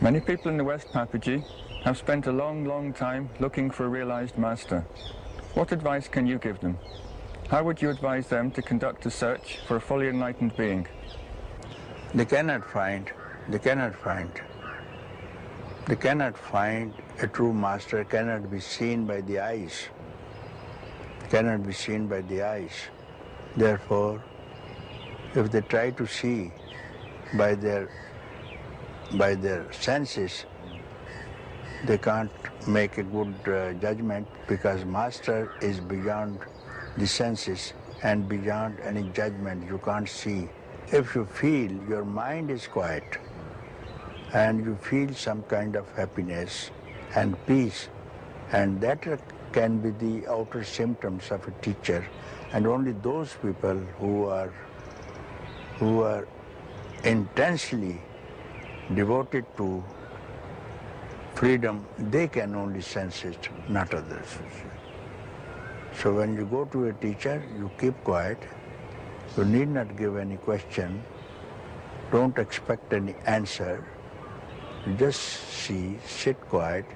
Many people in the West, Papaji, have spent a long, long time looking for a realized master. What advice can you give them? How would you advise them to conduct a search for a fully enlightened being? They cannot find, they cannot find. They cannot find a true master, cannot be seen by the eyes. Cannot be seen by the eyes. Therefore, if they try to see by their by their senses, they can't make a good uh, judgment because master is beyond the senses and beyond any judgment you can't see. If you feel your mind is quiet and you feel some kind of happiness and peace and that can be the outer symptoms of a teacher and only those people who are who are intensely devoted to freedom, they can only sense it, not others. So when you go to a teacher, you keep quiet. You need not give any question. Don't expect any answer. Just see, sit quiet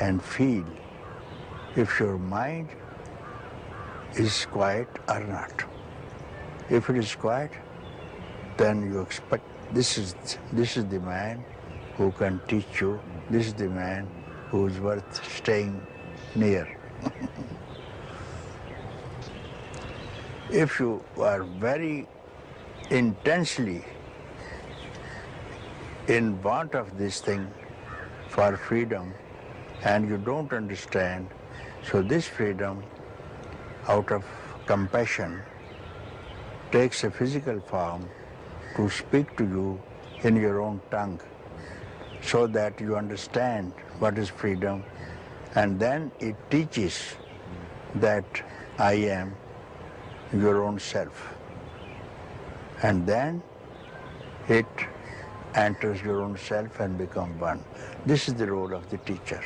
and feel if your mind is quiet or not. If it is quiet, then you expect this is, this is the man who can teach you, this is the man who is worth staying near. if you are very intensely in want of this thing for freedom and you don't understand, so this freedom out of compassion takes a physical form to speak to you in your own tongue so that you understand what is freedom and then it teaches that I am your own self and then it enters your own self and become one. This is the role of the teacher,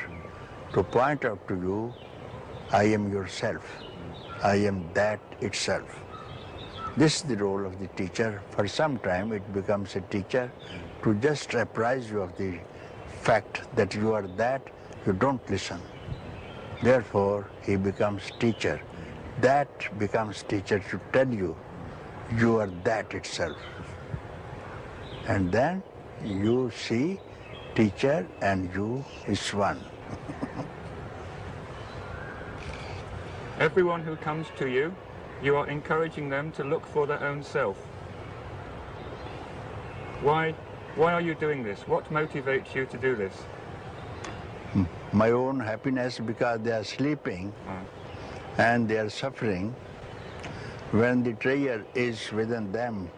to point out to you, I am yourself, I am that itself. This is the role of the teacher. For some time it becomes a teacher to just apprise you of the fact that you are that, you don't listen. Therefore, he becomes teacher. That becomes teacher to tell you, you are that itself. And then you see teacher and you is one. Everyone who comes to you you are encouraging them to look for their own self. Why, why are you doing this? What motivates you to do this? My own happiness because they are sleeping ah. and they are suffering when the treasure is within them.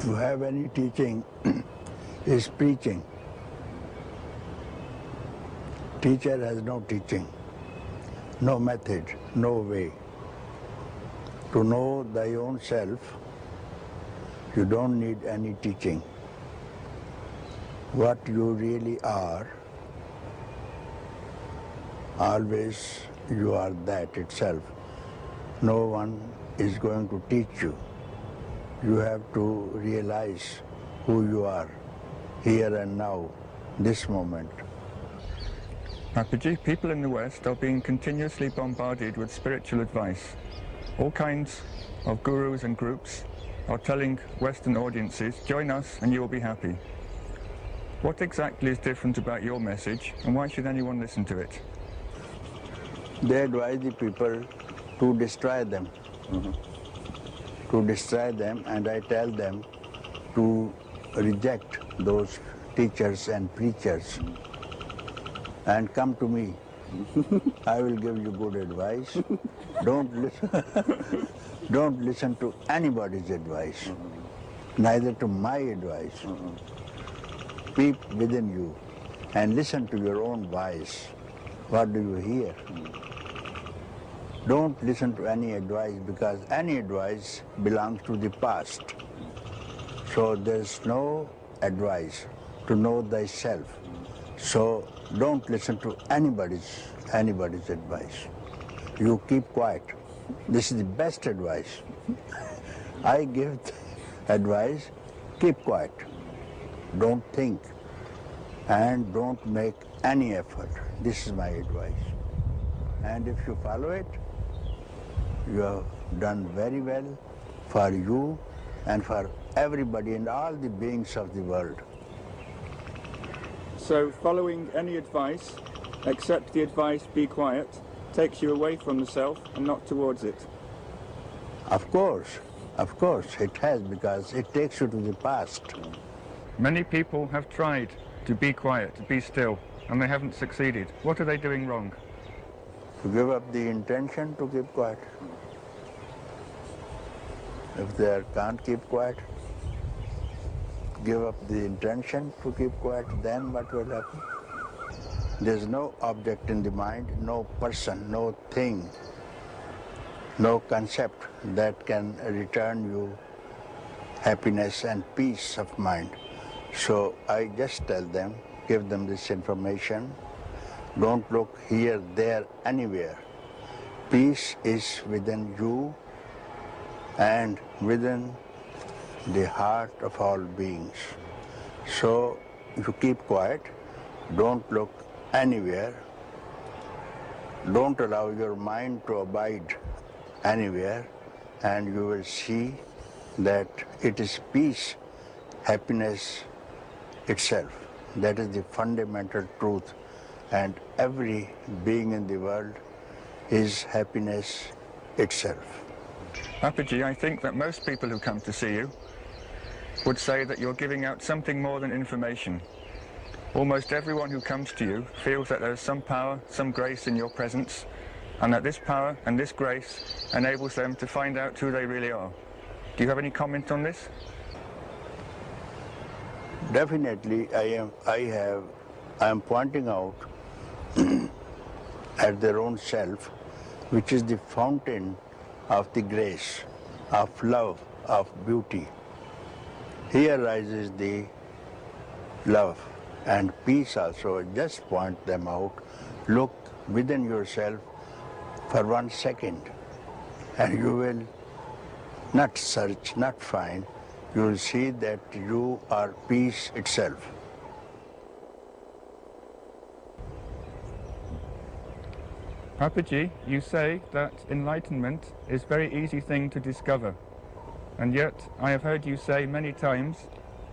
To have any teaching is preaching. Teacher has no teaching no method, no way. To know thy own self, you don't need any teaching. What you really are, always you are that itself. No one is going to teach you. You have to realize who you are, here and now, this moment. Papaji, people in the West are being continuously bombarded with spiritual advice. All kinds of gurus and groups are telling Western audiences, join us and you will be happy. What exactly is different about your message and why should anyone listen to it? They advise the people to destroy them. Mm -hmm. To destroy them and I tell them to reject those teachers and preachers. Mm -hmm and come to me. I will give you good advice. Don't listen, don't listen to anybody's advice, neither to my advice. Peep within you and listen to your own voice. What do you hear? Don't listen to any advice because any advice belongs to the past. So there's no advice to know thyself. So don't listen to anybody's, anybody's advice. You keep quiet. This is the best advice. I give advice, keep quiet. don't think, and don't make any effort. This is my advice. And if you follow it, you have done very well for you and for everybody and all the beings of the world. So following any advice, except the advice be quiet, takes you away from the self and not towards it. Of course, of course it has because it takes you to the past. Many people have tried to be quiet, to be still, and they haven't succeeded. What are they doing wrong? To give up the intention to keep quiet. If they can't keep quiet, give up the intention to keep quiet, then what will happen? There's no object in the mind, no person, no thing, no concept that can return you happiness and peace of mind. So I just tell them, give them this information. Don't look here, there, anywhere. Peace is within you and within the heart of all beings. So if you keep quiet, don't look anywhere, don't allow your mind to abide anywhere, and you will see that it is peace, happiness itself. That is the fundamental truth. And every being in the world is happiness itself. Papaji, I think that most people who come to see you would say that you're giving out something more than information. Almost everyone who comes to you feels that there is some power, some grace in your presence, and that this power and this grace enables them to find out who they really are. Do you have any comment on this? Definitely, I am. I have. I am pointing out at their own self, which is the fountain of the grace, of love, of beauty. Here rises the love and peace also. Just point them out. Look within yourself for one second, and you will not search, not find, you will see that you are peace itself. Papaji, you say that enlightenment is very easy thing to discover. And yet, I have heard you say many times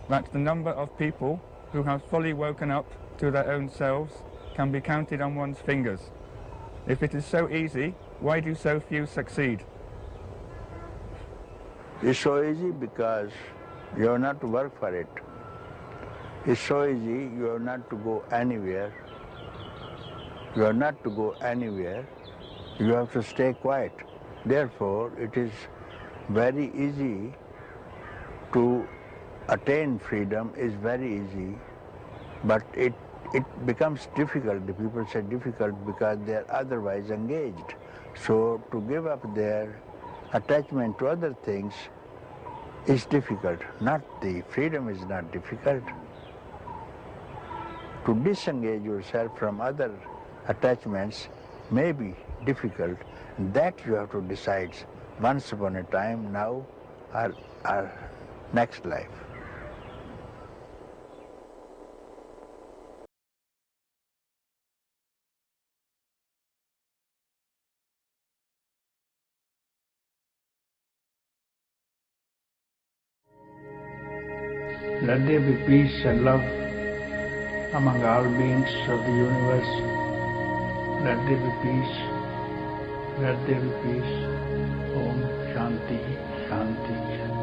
that the number of people who have fully woken up to their own selves can be counted on one's fingers. If it is so easy, why do so few succeed? It's so easy because you have not to work for it. It's so easy, you have not to go anywhere. You have not to go anywhere. You have to stay quiet. Therefore, it is very easy to attain freedom is very easy, but it, it becomes difficult. The people say difficult because they are otherwise engaged. So to give up their attachment to other things is difficult. Not the freedom is not difficult. To disengage yourself from other attachments may be difficult. That you have to decide once upon a time, now, or, or next life. Let there be peace and love among all beings of the universe. Let there be peace. Let there be peace. Om Shanti Shanti.